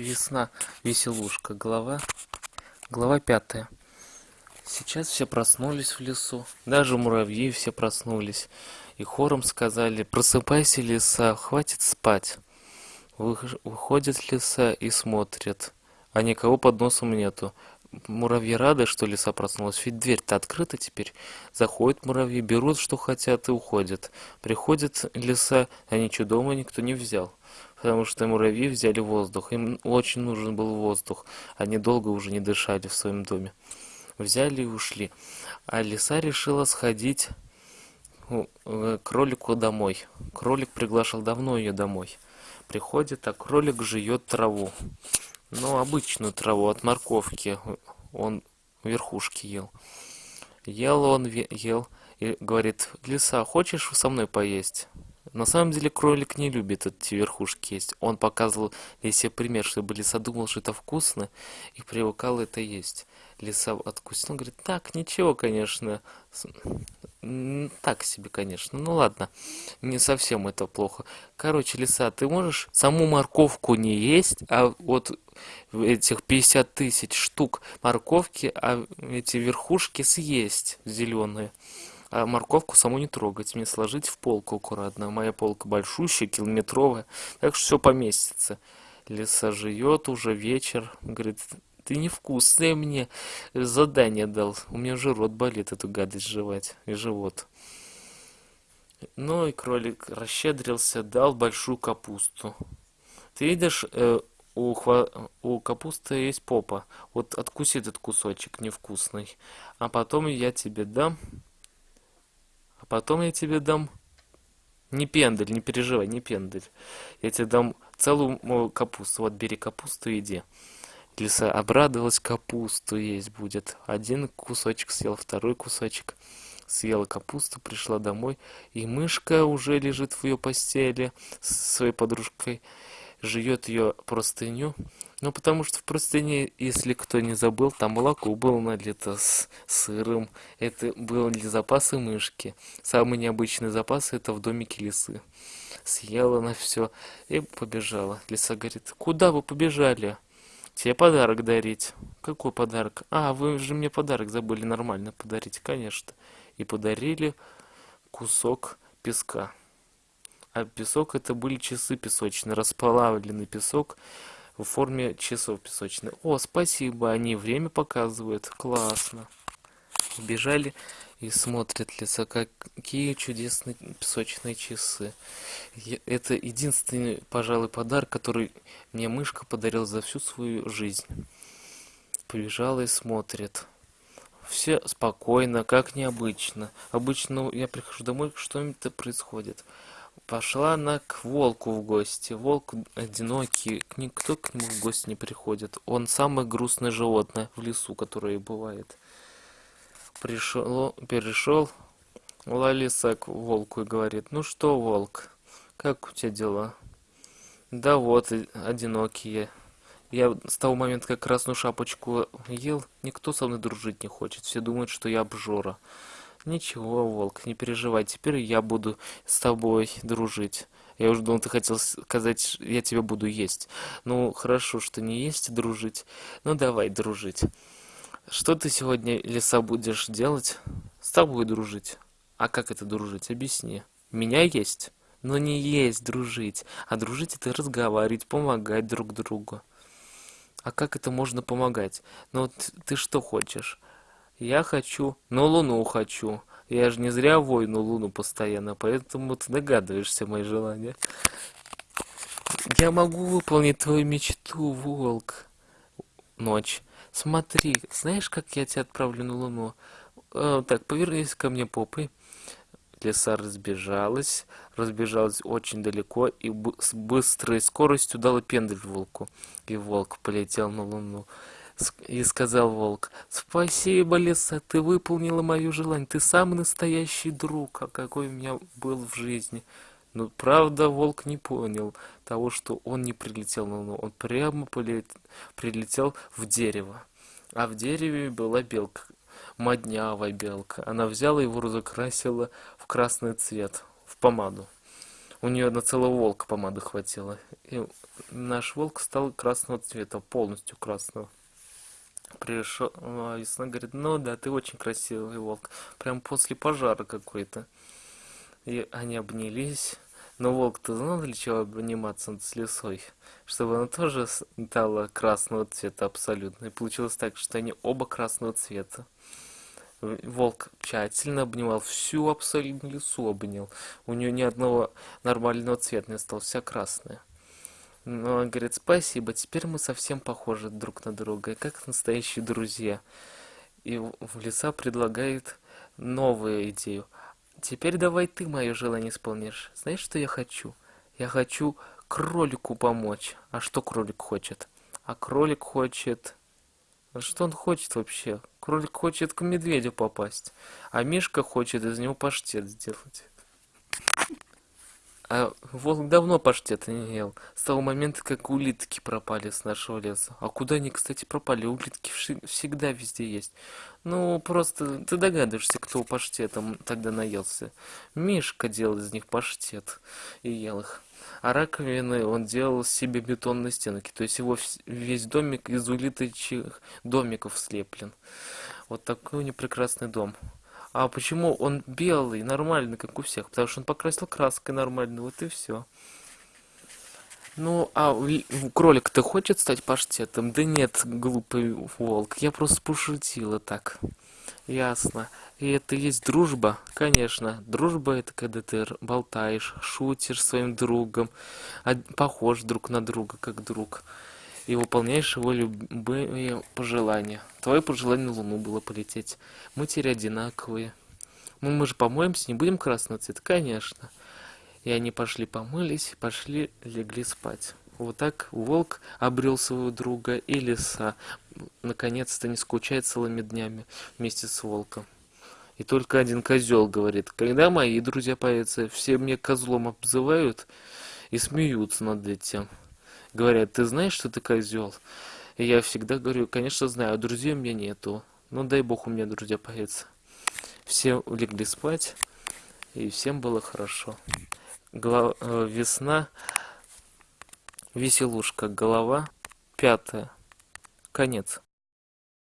Весна, веселушка, глава, глава пятая. Сейчас все проснулись в лесу, даже муравьи все проснулись, и хором сказали, просыпайся, лиса, хватит спать. Выходят лиса и смотрят, а никого под носом нету. Муравьи рады, что лиса проснулась, ведь дверь-то открыта теперь. Заходят муравьи, берут, что хотят, и уходят. Приходит лиса, а ничего дома никто не взял потому что муравьи взяли воздух. Им очень нужен был воздух. Они долго уже не дышали в своем доме. Взяли и ушли. А лиса решила сходить к э, кролику домой. Кролик приглашал давно ее домой. Приходит, а кролик жует траву. Ну, обычную траву от морковки. Он верхушки ел. Ел он, ел, и говорит, лиса, хочешь со мной поесть? На самом деле кролик не любит эти верхушки есть. Он показывал Лисе пример, чтобы Лиса думал, что это вкусно, и привыкал это есть. Лиса откусила, говорит, так, ничего, конечно, так себе, конечно, ну ладно, не совсем это плохо. Короче, Лиса, ты можешь саму морковку не есть, а вот этих 50 тысяч штук морковки, а эти верхушки съесть зеленые а морковку саму не трогать, мне сложить в полку аккуратно. Моя полка большущая, километровая, так что все поместится. Лиса жует уже вечер, говорит, ты невкусное мне задание дал, у меня уже рот болит эту гадость жевать, и живот. Ну и кролик расщедрился, дал большую капусту. Ты видишь, э, у, хва... у капусты есть попа. Вот откуси этот кусочек невкусный. А потом я тебе дам Потом я тебе дам... Не пендель, не переживай, не пендель. Я тебе дам целую капусту. Вот бери капусту и иди. Лиса обрадовалась, капусту есть будет. Один кусочек съел, второй кусочек. Съела капусту, пришла домой, и мышка уже лежит в ее постели с своей подружкой, жует ее простыню. Ну, потому что в простыне, если кто не забыл, там молоко было налито с сыром. Это были запасы мышки. Самый необычный запас это в домике лисы. Съела она все и побежала. Лиса говорит, куда вы побежали? Тебе подарок дарить. Какой подарок? А, вы же мне подарок забыли нормально подарить, конечно. И подарили кусок песка. А песок это были часы песочные, расплавленный песок в форме часов песочных. О, спасибо, они время показывают. Классно. Бежали и смотрят лица, какие чудесные песочные часы. Это единственный, пожалуй, подарок, который мне мышка подарила за всю свою жизнь. Побежала и смотрит. Все спокойно, как необычно. Обычно я прихожу домой, что-нибудь происходит. Пошла она к волку в гости. Волк одинокий, никто к нему в гости не приходит. Он самое грустное животное в лесу, которое бывает. Пришел, перешел Лалиса к волку и говорит, ну что, волк, как у тебя дела? Да вот, одинокие. Я с того момента, как красную шапочку ел, никто со мной дружить не хочет. Все думают, что я обжора. Ничего, волк, не переживай, теперь я буду с тобой дружить. Я уже думал, ты хотел сказать, я тебя буду есть. Ну, хорошо, что не есть, дружить. Ну, давай дружить. Что ты сегодня, леса, будешь делать? С тобой дружить. А как это дружить? Объясни. Меня есть? Но не есть дружить. А дружить это разговаривать, помогать друг другу. А как это можно помогать? Ну, вот ты что хочешь? Я хочу, но Луну хочу. Я же не зря войну Луну постоянно, поэтому ты догадываешься мои желания. Я могу выполнить твою мечту, волк. Ночь. Смотри, знаешь, как я тебя отправлю на Луну? Э, так, повернись ко мне попой. Лиса разбежалась, разбежалась очень далеко и с быстрой скоростью дала пендель волку. И волк полетел на Луну. И сказал волк, «Спасибо, лиса, ты выполнила мою желание, ты самый настоящий друг, а какой у меня был в жизни». Но правда волк не понял того, что он не прилетел на луну, он прямо полет... прилетел в дерево. А в дереве была белка, моднявая белка. Она взяла его, разукрасила в красный цвет, в помаду. У нее на целого волка помады хватило. И наш волк стал красного цвета, полностью красного. Пришел, а весна говорит, ну да, ты очень красивый волк. Прям после пожара какой-то. И они обнялись. Но волк-то знал, для чего обниматься с лесой? Чтобы она тоже стала красного цвета абсолютно. И получилось так, что они оба красного цвета. Волк тщательно обнимал всю абсолютно лесу обнял. У нее ни одного нормального цвета не осталось, вся красная. Но он говорит, спасибо, теперь мы совсем похожи друг на друга, как настоящие друзья. И в леса предлагает новую идею. Теперь давай ты мое желание исполнишь. Знаешь, что я хочу? Я хочу кролику помочь. А что кролик хочет? А кролик хочет... Что он хочет вообще? Кролик хочет к медведю попасть, а Мишка хочет из него паштет сделать. А волк давно паштета не ел. С того момента, как улитки пропали с нашего леса. А куда они, кстати, пропали? Улитки всегда везде есть. Ну, просто ты догадываешься, кто паштетом тогда наелся. Мишка делал из них паштет и ел их. А раковины он делал себе бетонные стенки. То есть его весь домик из улиточных домиков слеплен. Вот такой у него прекрасный дом. А почему он белый, нормальный, как у всех? Потому что он покрасил краской нормально, вот и все. Ну, а кролик-то хочет стать паштетом? Да нет, глупый волк, я просто пошутила так. Ясно. И это есть дружба? Конечно. Дружба это когда ты болтаешь, шутишь своим другом, похож друг на друга, как друг и выполняешь его любые пожелания. Твое пожелание на Луну было полететь. Мы теперь одинаковые. Ну, мы же помоемся, не будем красного цвета? Конечно. И они пошли помылись, пошли, легли спать. Вот так волк обрел своего друга, и лиса наконец-то не скучает целыми днями вместе с волком. И только один козел говорит, когда мои друзья появятся, все мне козлом обзывают и смеются над этим говорят, ты знаешь, что ты козел? И я всегда говорю, конечно, знаю, а друзей у меня нету. Ну, дай бог у меня друзья появятся. Все легли спать, и всем было хорошо. Голова, э, весна, веселушка, голова, пятая, конец.